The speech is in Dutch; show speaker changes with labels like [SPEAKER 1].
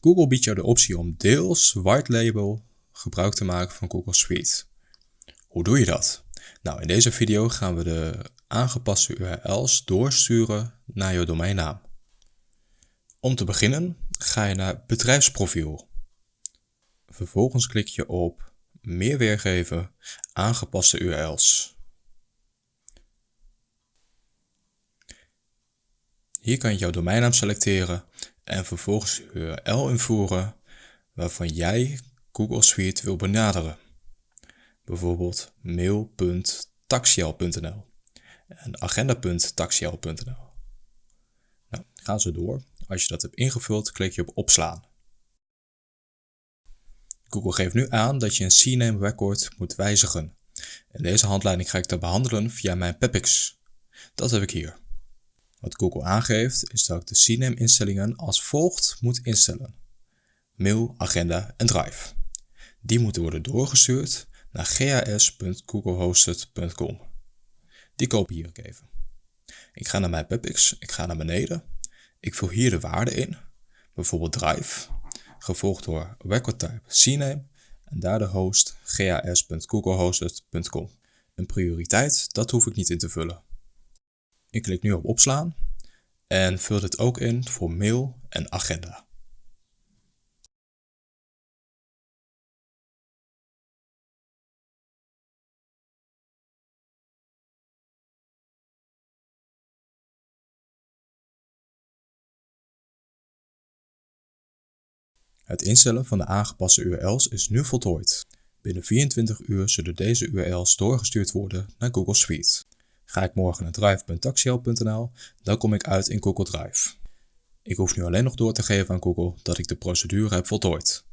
[SPEAKER 1] Google biedt jou de optie om deels white label gebruik te maken van Google Suite. Hoe doe je dat? Nou, in deze video gaan we de aangepaste URL's doorsturen naar je domeinnaam. Om te beginnen ga je naar bedrijfsprofiel. Vervolgens klik je op meer weergeven aangepaste URL's. Hier kan je jouw domeinnaam selecteren en vervolgens URL invoeren waarvan jij Google Suite wil benaderen. Bijvoorbeeld mail.taxiel.nl en agenda.taxiel.nl. Nou, gaan ze door. Als je dat hebt ingevuld, klik je op opslaan. Google geeft nu aan dat je een CNAME record moet wijzigen. En deze handleiding ga ik dan behandelen via mijn PEPIX. Dat heb ik hier. Wat Google aangeeft is dat ik de CNAME instellingen als volgt moet instellen. Mail, agenda en drive. Die moeten worden doorgestuurd naar gas.googlehosted.com. Die kopieer ik even. Ik ga naar mijn PubX, ik ga naar beneden. Ik vul hier de waarde in, bijvoorbeeld drive, gevolgd door record type CNAME en daar de host gas.googlehosted.com. Een prioriteit, dat hoef ik niet in te vullen. Ik klik nu op opslaan en vul dit ook in voor mail en agenda. Het instellen van de aangepaste URL's is nu voltooid. Binnen 24 uur zullen deze URL's doorgestuurd worden naar Google Suite. Ga ik morgen naar drive.taxiel.nl, dan kom ik uit in Google Drive. Ik hoef nu alleen nog door te geven aan Google dat ik de procedure heb voltooid.